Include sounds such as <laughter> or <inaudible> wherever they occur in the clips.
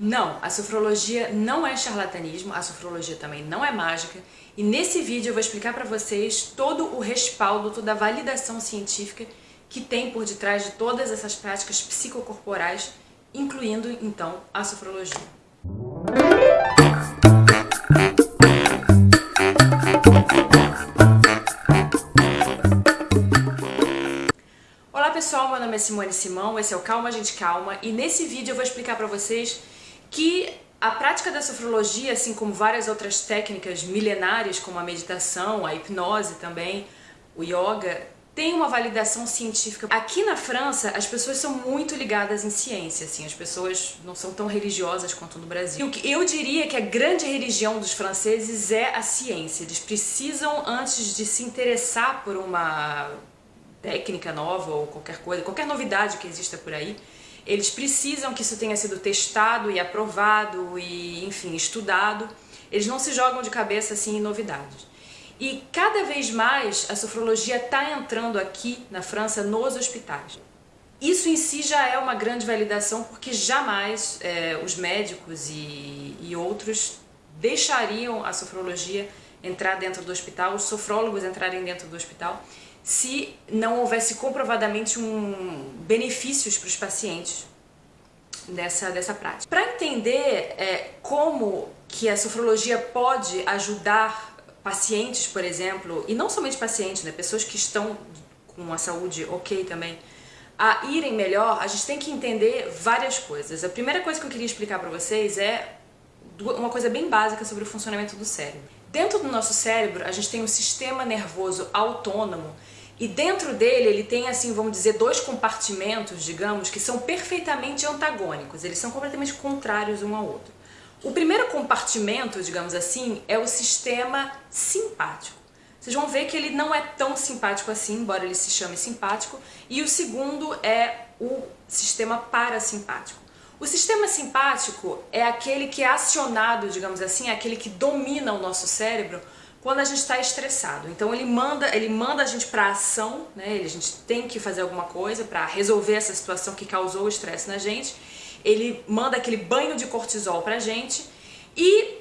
Não, a sofrologia não é charlatanismo, a sofrologia também não é mágica. E nesse vídeo eu vou explicar para vocês todo o respaldo, toda a validação científica que tem por detrás de todas essas práticas psicocorporais, incluindo então a sofrologia. Olá pessoal, meu nome é Simone Simão, esse é o Calma Gente Calma. E nesse vídeo eu vou explicar para vocês que a prática da sofrologia, assim como várias outras técnicas milenares, como a meditação, a hipnose também, o yoga, tem uma validação científica. Aqui na França, as pessoas são muito ligadas em ciência, assim, as pessoas não são tão religiosas quanto no Brasil. Eu diria que a grande religião dos franceses é a ciência. Eles precisam, antes de se interessar por uma técnica nova ou qualquer coisa, qualquer novidade que exista por aí, eles precisam que isso tenha sido testado e aprovado e, enfim, estudado. Eles não se jogam de cabeça assim em novidades. E cada vez mais a sofrologia está entrando aqui na França nos hospitais. Isso em si já é uma grande validação porque jamais é, os médicos e, e outros deixariam a sofrologia entrar dentro do hospital, os sofrólogos entrarem dentro do hospital se não houvesse comprovadamente um benefícios para os pacientes dessa, dessa prática. Para entender é, como que a sofrologia pode ajudar pacientes, por exemplo, e não somente pacientes, né, pessoas que estão com a saúde ok também, a irem melhor, a gente tem que entender várias coisas. A primeira coisa que eu queria explicar para vocês é uma coisa bem básica sobre o funcionamento do cérebro. Dentro do nosso cérebro, a gente tem um sistema nervoso autônomo e dentro dele ele tem, assim, vamos dizer, dois compartimentos, digamos, que são perfeitamente antagônicos, eles são completamente contrários um ao outro. O primeiro compartimento, digamos assim, é o sistema simpático. Vocês vão ver que ele não é tão simpático assim, embora ele se chame simpático, e o segundo é o sistema parasimpático. O sistema simpático é aquele que é acionado, digamos assim, é aquele que domina o nosso cérebro quando a gente está estressado. Então ele manda, ele manda a gente para ação, né? a gente tem que fazer alguma coisa para resolver essa situação que causou o estresse na gente. Ele manda aquele banho de cortisol pra gente e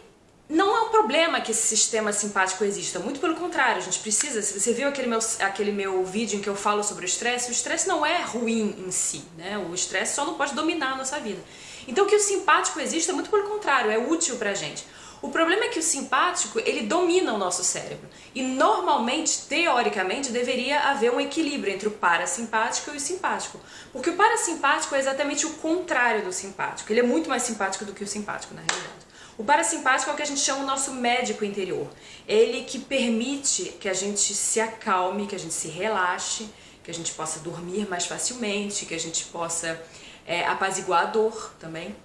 não é um problema que esse sistema simpático exista, muito pelo contrário, a gente precisa, se você viu aquele meu, aquele meu vídeo em que eu falo sobre o estresse, o estresse não é ruim em si, né? o estresse só não pode dominar a nossa vida. Então que o simpático exista, muito pelo contrário, é útil pra gente. O problema é que o simpático, ele domina o nosso cérebro. E normalmente, teoricamente, deveria haver um equilíbrio entre o parasimpático e o simpático. Porque o parasimpático é exatamente o contrário do simpático. Ele é muito mais simpático do que o simpático, na realidade. O parasimpático é o que a gente chama o nosso médico interior. Ele que permite que a gente se acalme, que a gente se relaxe, que a gente possa dormir mais facilmente, que a gente possa é, apaziguar a dor também.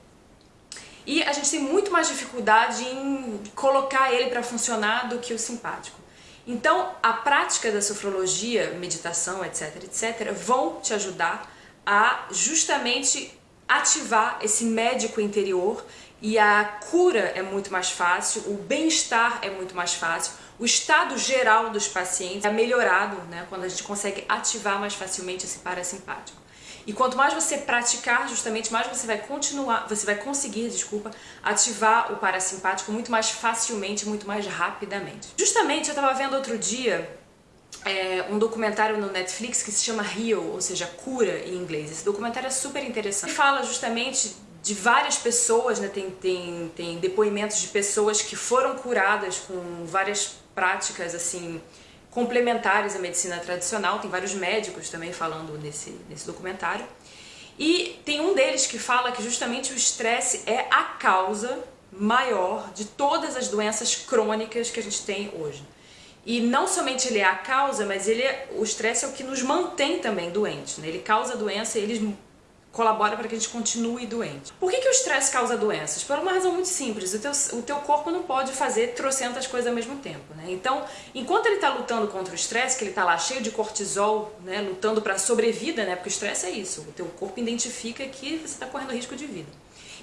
E a gente tem muito mais dificuldade em colocar ele para funcionar do que o simpático. Então, a prática da sofrologia, meditação, etc, etc, vão te ajudar a justamente ativar esse médico interior e a cura é muito mais fácil, o bem-estar é muito mais fácil, o estado geral dos pacientes é melhorado né, quando a gente consegue ativar mais facilmente esse parasimpático. E quanto mais você praticar, justamente mais você vai continuar, você vai conseguir, desculpa, ativar o parasimpático muito mais facilmente, muito mais rapidamente. Justamente eu estava vendo outro dia é, um documentário no Netflix que se chama Heal, ou seja, cura em inglês. Esse documentário é super interessante. Ele fala justamente de várias pessoas, né, tem, tem, tem depoimentos de pessoas que foram curadas com várias práticas assim complementares à medicina tradicional, tem vários médicos também falando nesse, nesse documentário. E tem um deles que fala que justamente o estresse é a causa maior de todas as doenças crônicas que a gente tem hoje. E não somente ele é a causa, mas ele é, o estresse é o que nos mantém também doentes. Né? Ele causa doença e ele colabora para que a gente continue doente. Por que, que o estresse causa doenças? Por uma razão muito simples, o teu, o teu corpo não pode fazer trocentas coisas ao mesmo tempo, né? Então, enquanto ele está lutando contra o estresse, que ele está lá cheio de cortisol, né, lutando para sobrevida, né, porque o estresse é isso, o teu corpo identifica que você está correndo risco de vida.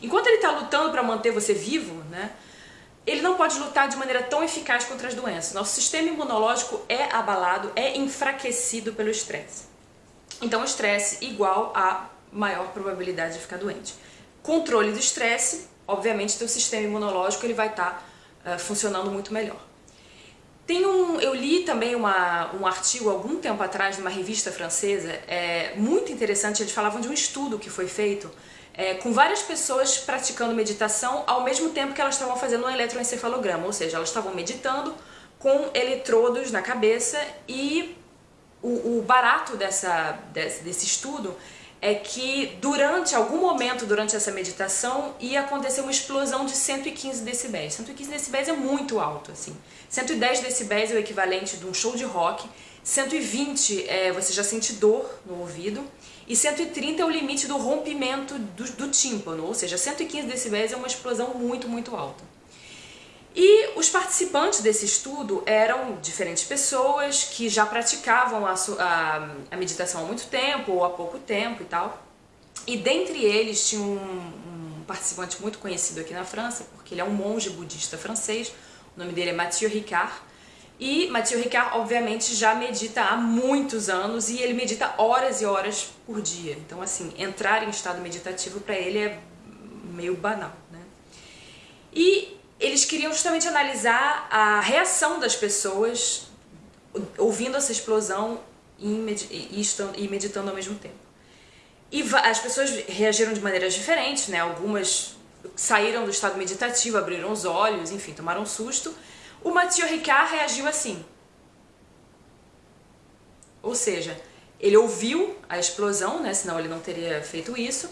Enquanto ele está lutando para manter você vivo, né, ele não pode lutar de maneira tão eficaz contra as doenças. Nosso sistema imunológico é abalado, é enfraquecido pelo estresse. Então, estresse igual a maior probabilidade de ficar doente. Controle do estresse, obviamente teu sistema imunológico ele vai estar tá, uh, funcionando muito melhor. Tem um, eu li também uma, um artigo algum tempo atrás numa revista francesa, é, muito interessante, eles falavam de um estudo que foi feito é, com várias pessoas praticando meditação ao mesmo tempo que elas estavam fazendo um eletroencefalograma, ou seja, elas estavam meditando com eletrodos na cabeça e o, o barato dessa, desse, desse estudo é que durante algum momento durante essa meditação ia acontecer uma explosão de 115 decibéis. 115 decibéis é muito alto, assim. 110 decibéis é o equivalente de um show de rock, 120 é, você já sente dor no ouvido e 130 é o limite do rompimento do, do tímpano, ou seja, 115 decibéis é uma explosão muito, muito alta. E os participantes desse estudo eram diferentes pessoas que já praticavam a, a, a meditação há muito tempo ou há pouco tempo e tal. E dentre eles tinha um, um, participante muito conhecido aqui na França, porque ele é um monge budista francês, o nome dele é Mathieu Ricard. E Mathieu Ricard, obviamente, já medita há muitos anos e ele medita horas e horas por dia. Então, assim, entrar em estado meditativo para ele é meio banal, né? E eles queriam justamente analisar a reação das pessoas ouvindo essa explosão e meditando ao mesmo tempo. E as pessoas reagiram de maneiras diferentes, né? Algumas saíram do estado meditativo, abriram os olhos, enfim, tomaram um susto. O Mathieu Ricard reagiu assim. Ou seja, ele ouviu a explosão, né? Senão ele não teria feito isso,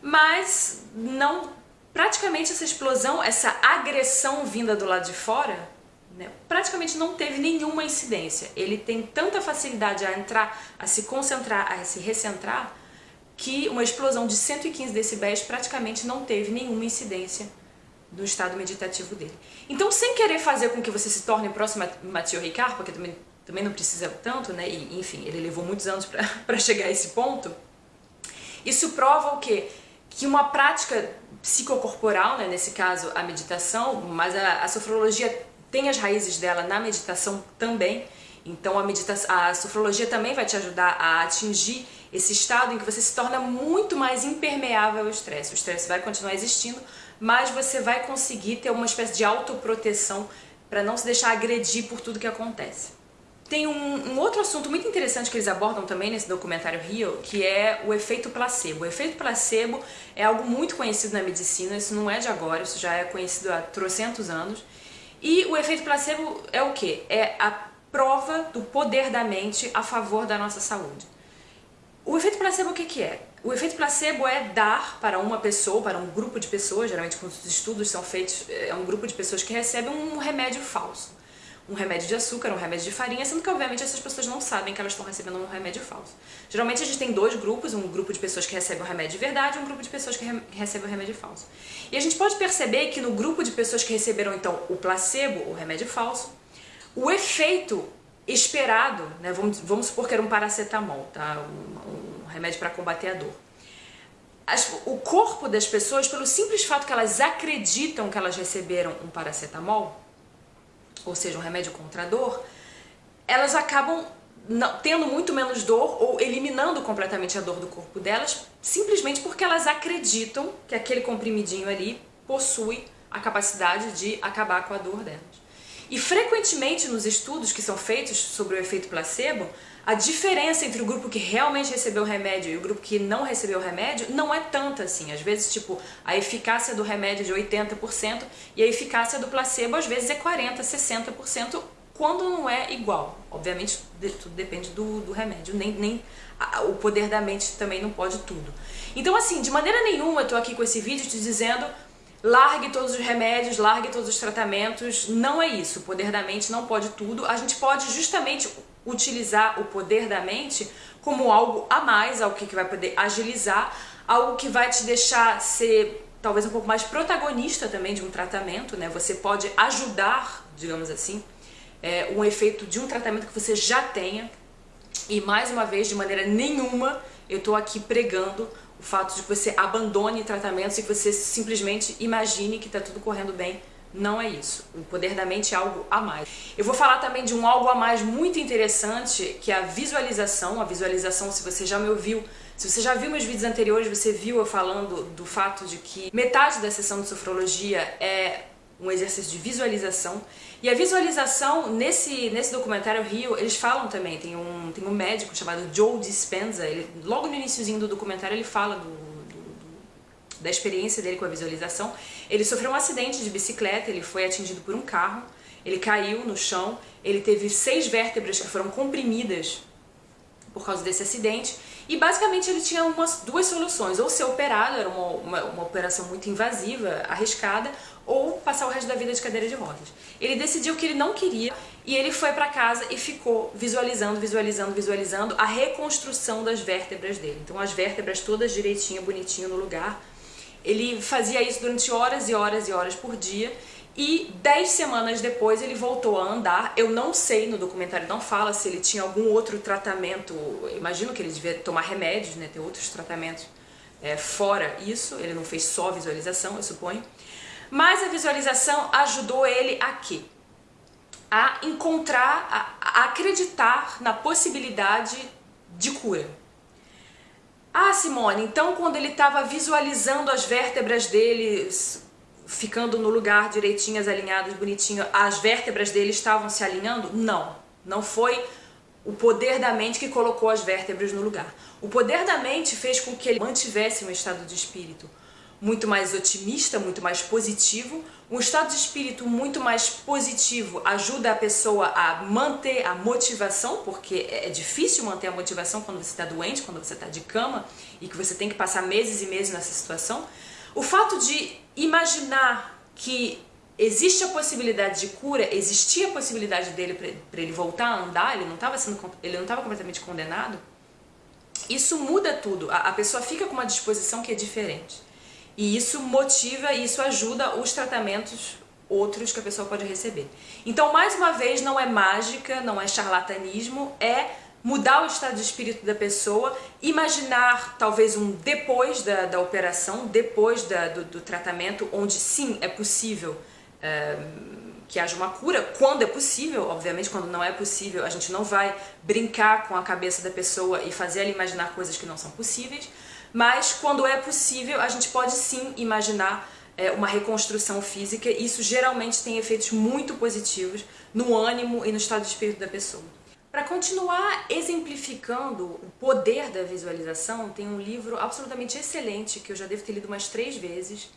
mas não praticamente essa explosão, essa agressão vinda do lado de fora, né, praticamente não teve nenhuma incidência. Ele tem tanta facilidade a entrar, a se concentrar, a se recentrar, que uma explosão de 115 decibéis praticamente não teve nenhuma incidência no estado meditativo dele. Então, sem querer fazer com que você se torne próximo a Mathieu Ricard, porque também, também não precisa tanto, né? E, enfim, ele levou muitos anos para <laughs> chegar a esse ponto. Isso prova o quê? Que uma prática psicocorporal, né, nesse caso a meditação, mas a, a sofrologia tem as raízes dela na meditação também, então a, a sofrologia também vai te ajudar a atingir esse estado em que você se torna muito mais impermeável ao estresse. O estresse vai continuar existindo, mas você vai conseguir ter uma espécie de autoproteção para não se deixar agredir por tudo que acontece. Tem um, um, outro assunto muito interessante que eles abordam também nesse documentário Rio, que é o efeito placebo. O efeito placebo é algo muito conhecido na medicina, isso não é de agora, isso já é conhecido há trocentos anos. E o efeito placebo é o que? É a prova do poder da mente a favor da nossa saúde. O efeito placebo o que, que é? O efeito placebo é dar para uma pessoa, para um grupo de pessoas, geralmente quando os estudos são feitos, é um grupo de pessoas que recebem um remédio falso um remédio de açúcar, um remédio de farinha, sendo que obviamente essas pessoas não sabem que elas estão recebendo um remédio falso. Geralmente a gente tem dois grupos, um grupo de pessoas que recebem o remédio de verdade e um grupo de pessoas que re recebem o remédio falso. E a gente pode perceber que no grupo de pessoas que receberam então o placebo, o remédio falso, o efeito esperado, né, vamos, vamos supor que era um paracetamol, tá? um, um remédio para combater a dor. As, o corpo das pessoas, pelo simples fato que elas acreditam que elas receberam um paracetamol, ou seja, um remédio contra a dor, elas acabam não, tendo muito menos dor ou eliminando completamente a dor do corpo delas, simplesmente porque elas acreditam que aquele comprimidinho ali possui a capacidade de acabar com a dor delas. E frequentemente nos estudos que são feitos sobre o efeito placebo, a diferença entre o grupo que realmente recebeu o remédio e o grupo que não recebeu o remédio não é tanta assim. Às vezes, tipo, a eficácia do remédio é de 80% e a eficácia do placebo às vezes é 40%, 60%, quando não é igual. Obviamente, tudo depende do, do remédio, nem, nem a, o poder da mente também não pode tudo. Então, assim, de maneira nenhuma eu tô aqui com esse vídeo te dizendo largue todos os remédios, largue todos os tratamentos, não é isso, o poder da mente não pode tudo, a gente pode justamente utilizar o poder da mente como algo a mais, algo que vai poder agilizar, algo que vai te deixar ser talvez um pouco mais protagonista também de um tratamento, né? Você pode ajudar, digamos assim, é, um efeito de um tratamento que você já tenha. E mais uma vez, de maneira nenhuma, eu estou aqui pregando o fato de que você abandone tratamentos e que você simplesmente imagine que está tudo correndo bem. Não é isso. O poder da mente é algo a mais. Eu vou falar também de um algo a mais muito interessante, que é a visualização. A visualização, se você já me ouviu, Se você já viu meus vídeos anteriores, você viu eu falando do fato de que metade da sessão de sofrologia é um exercício de visualização. E a visualização, nesse, nesse documentário Rio, eles falam também, tem um, tem um médico chamado Joe Dispenza, ele, logo no iníciozinho do documentário ele fala do, do, da experiência dele com a visualização. Ele sofreu um acidente de bicicleta, ele foi atingido por um carro, ele caiu no chão, ele teve seis vértebras que foram comprimidas por causa desse acidente, e basicamente ele tinha umas duas soluções, ou ser operado, era uma, uma, uma, operação muito invasiva, arriscada, ou passar o resto da vida de cadeira de rodas. Ele decidiu que ele não queria e ele foi para casa e ficou visualizando, visualizando, visualizando a reconstrução das vértebras dele. Então as vértebras todas direitinho, bonitinho no lugar. Ele fazia isso durante horas e horas e horas por dia e dez semanas depois ele voltou a andar. Eu não sei, no documentário não fala se ele tinha algum outro tratamento. imagino que ele devia tomar remédios, né, ter outros tratamentos é, fora isso. Ele não fez só visualização, eu suponho. Mas a visualização ajudou ele a quê? A encontrar, a, a acreditar na possibilidade de cura. Ah, Simone, então quando ele estava visualizando as vértebras dele ficando no lugar direitinhas, alinhadas, bonitinho, as vértebras dele estavam se alinhando? Não, não foi o poder da mente que colocou as vértebras no lugar. O poder da mente fez com que ele mantivesse um estado de espírito muito mais otimista, muito mais positivo. Um estado de espírito muito mais positivo ajuda a pessoa a manter a motivação, porque é difícil manter a motivação quando você está doente, quando você está de cama e que você tem que passar meses e meses nessa situação. O fato de imaginar que existe a possibilidade de cura, existia a possibilidade dele para ele voltar a andar, ele não estava sendo ele não estava completamente condenado. Isso muda tudo. A, a pessoa fica com uma disposição que é diferente. E isso motiva, isso ajuda os tratamentos outros que a pessoa pode receber. Então, mais uma vez, não é mágica, não é charlatanismo, é mudar o estado de espírito da pessoa, imaginar talvez um depois da, da operação, depois da, do, do, tratamento, onde sim é possível é, que haja uma cura, quando é possível, obviamente quando não é possível a gente não vai brincar com a cabeça da pessoa e fazer ela imaginar coisas que não são possíveis, mas quando é possível a gente pode sim imaginar é, uma reconstrução física, e isso geralmente tem efeitos muito positivos no ânimo e no estado de espírito da pessoa. Para continuar exemplificando o poder da visualização, tem um livro absolutamente excelente que eu já devo ter lido umas três vezes,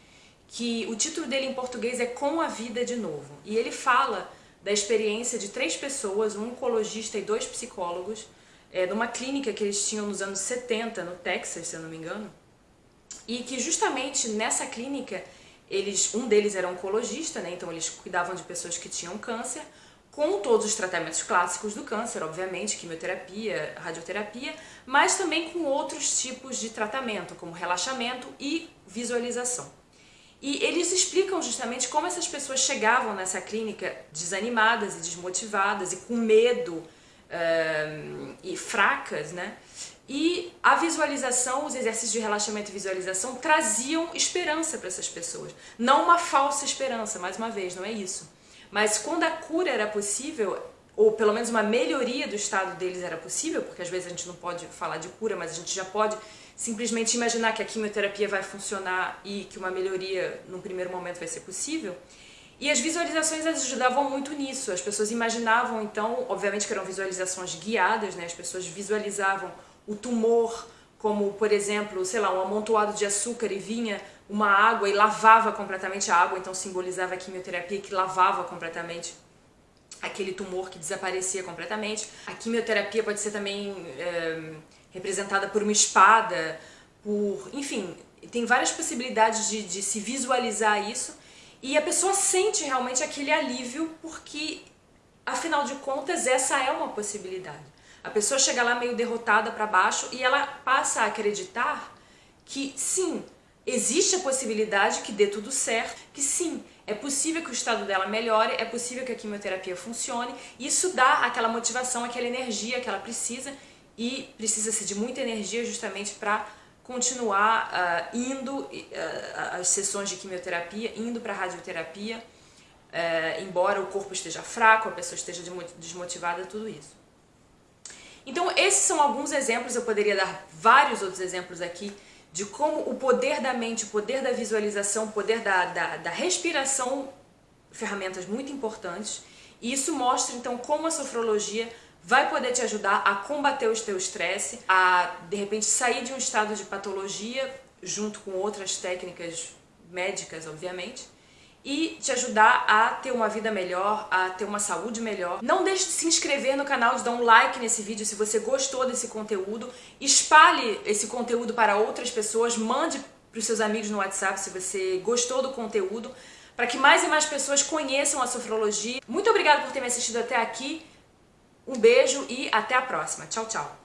que o título dele em português é Com a Vida de Novo. E ele fala da experiência de três pessoas, um oncologista e dois psicólogos, é, numa clínica que eles tinham nos anos 70, no Texas, se eu não me engano, e que justamente nessa clínica, eles, um deles era oncologista, né, então eles cuidavam de pessoas que tinham câncer, com todos os tratamentos clássicos do câncer, obviamente, quimioterapia, radioterapia, mas também com outros tipos de tratamento, como relaxamento e visualização. E eles explicam justamente como essas pessoas chegavam nessa clínica desanimadas e desmotivadas e com medo uh, e fracas, né? E a visualização, os exercícios de relaxamento e visualização traziam esperança para essas pessoas. Não uma falsa esperança, mais uma vez, não é isso. Mas quando a cura era possível, ou pelo menos uma melhoria do estado deles era possível, porque às vezes a gente não pode falar de cura, mas a gente já pode simplesmente imaginar que a quimioterapia vai funcionar e que uma melhoria num primeiro momento vai ser possível. E as visualizações ajudavam muito nisso. As pessoas imaginavam, então, obviamente que eram visualizações guiadas, né? As pessoas visualizavam o tumor como, por exemplo, sei lá, um amontoado de açúcar e vinha uma água e lavava completamente a água, então simbolizava a quimioterapia que lavava completamente aquele tumor que desaparecia completamente. A quimioterapia pode ser também é, representada por uma espada, por, enfim, tem várias possibilidades de, de se visualizar isso e a pessoa sente realmente aquele alívio porque, afinal de contas, essa é uma possibilidade. A pessoa chega lá meio derrotada para baixo e ela passa a acreditar que sim, existe a possibilidade que dê tudo certo, que sim, é possível que o estado dela melhore, é possível que a quimioterapia funcione, isso dá aquela motivação, aquela energia que ela precisa, e precisa-se de muita energia justamente para continuar uh, indo uh, às sessões de quimioterapia, indo para a radioterapia, uh, embora o corpo esteja fraco, a pessoa esteja desmotivada, tudo isso. Então esses são alguns exemplos, eu poderia dar vários outros exemplos aqui, de como o poder da mente, o poder da visualização, o poder da, da, da respiração, ferramentas muito importantes, e isso mostra então como a sofrologia vai poder te ajudar a combater o teu estresse, a de repente sair de um estado de patologia, junto com outras técnicas médicas, obviamente, e te ajudar a ter uma vida melhor, a ter uma saúde melhor. Não deixe de se inscrever no canal, de dar um like nesse vídeo se você gostou desse conteúdo. Espalhe esse conteúdo para outras pessoas, mande para os seus amigos no WhatsApp se você gostou do conteúdo, para que mais e mais pessoas conheçam a sofrologia. Muito obrigada por ter me assistido até aqui. Um beijo e até a próxima. Tchau, tchau.